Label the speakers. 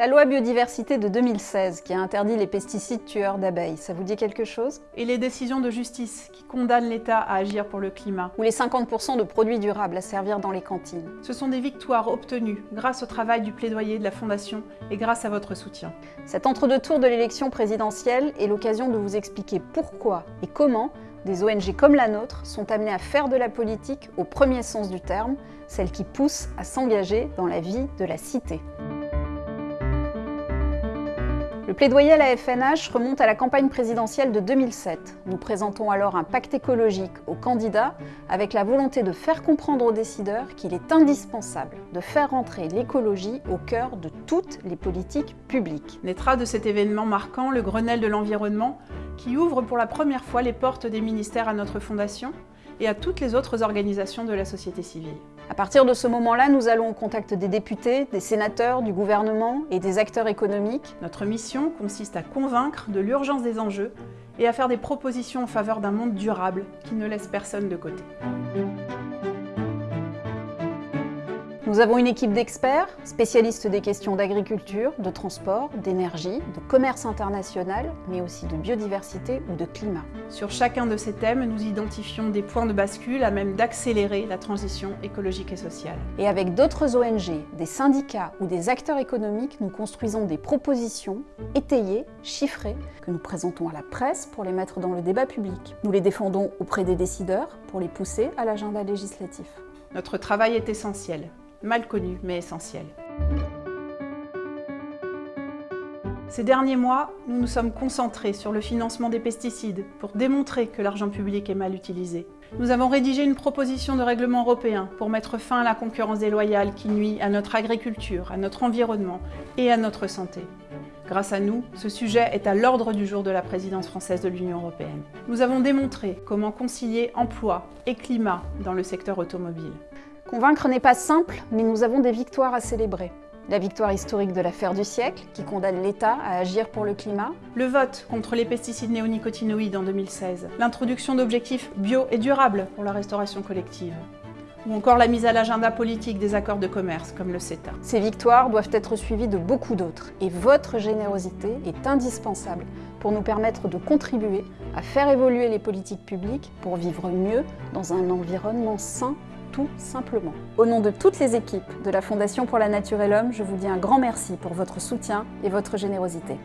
Speaker 1: La loi biodiversité de 2016 qui a interdit les pesticides tueurs d'abeilles, ça vous dit quelque chose?
Speaker 2: Et les décisions de justice qui condamnent l'État à agir pour le climat
Speaker 1: Ou les 50% de produits durables à servir dans les cantines
Speaker 2: Ce sont des victoires obtenues grâce au travail du plaidoyer de la Fondation et grâce à votre soutien.
Speaker 1: Cet entre-deux-tours de l'élection présidentielle est l'occasion de vous expliquer pourquoi et comment des ONG comme la nôtre sont amenées à faire de la politique au premier sens du terme, celle qui pousse à s'engager dans la vie de la cité. Le plaidoyer à la FNH remonte à la campagne présidentielle de 2007. Nous présentons alors un pacte écologique aux candidats avec la volonté de faire comprendre aux décideurs qu'il est indispensable de faire rentrer l'écologie au cœur de toutes les politiques publiques.
Speaker 2: Naîtra de cet événement marquant le Grenelle de l'environnement qui ouvre pour la première fois les portes des ministères à notre fondation et à toutes les autres organisations de la société civile.
Speaker 1: À partir de ce moment-là, nous allons au contact des députés, des sénateurs, du gouvernement et des acteurs économiques.
Speaker 2: Notre mission consiste à convaincre de l'urgence des enjeux et à faire des propositions en faveur d'un monde durable qui ne laisse personne de côté.
Speaker 1: Nous avons une équipe d'experts, spécialistes des questions d'agriculture, de transport, d'énergie, de commerce international, mais aussi de biodiversité ou de climat.
Speaker 2: Sur chacun de ces thèmes, nous identifions des points de bascule à même d'accélérer la transition écologique et sociale.
Speaker 1: Et avec d'autres ONG, des syndicats ou des acteurs économiques, nous construisons des propositions étayées, chiffrées, que nous présentons à la presse pour les mettre dans le débat public. Nous les défendons auprès des décideurs pour les pousser à l'agenda législatif.
Speaker 2: Notre travail est essentiel mal connu mais essentiel. Ces derniers mois, nous nous sommes concentrés sur le financement des pesticides pour démontrer que l'argent public est mal utilisé. Nous avons rédigé une proposition de règlement européen pour mettre fin à la concurrence déloyale qui nuit à notre agriculture, à notre environnement et à notre santé. Grâce à nous, ce sujet est à l'ordre du jour de la présidence française de l'Union européenne. Nous avons démontré comment concilier emploi et climat dans le secteur automobile.
Speaker 1: Convaincre n'est pas simple, mais nous avons des victoires à célébrer. La victoire historique de l'affaire du siècle, qui condamne l'État à agir pour le climat.
Speaker 2: Le vote contre les pesticides néonicotinoïdes en 2016. L'introduction d'objectifs bio et durables pour la restauration collective. Ou encore la mise à l'agenda politique des accords de commerce, comme le CETA.
Speaker 1: Ces victoires doivent être suivies de beaucoup d'autres, et votre générosité est indispensable pour nous permettre de contribuer à faire évoluer les politiques publiques pour vivre mieux dans un environnement sain tout simplement. Au nom de toutes les équipes de la Fondation pour la Nature et l'Homme, je vous dis un grand merci pour votre soutien et votre générosité.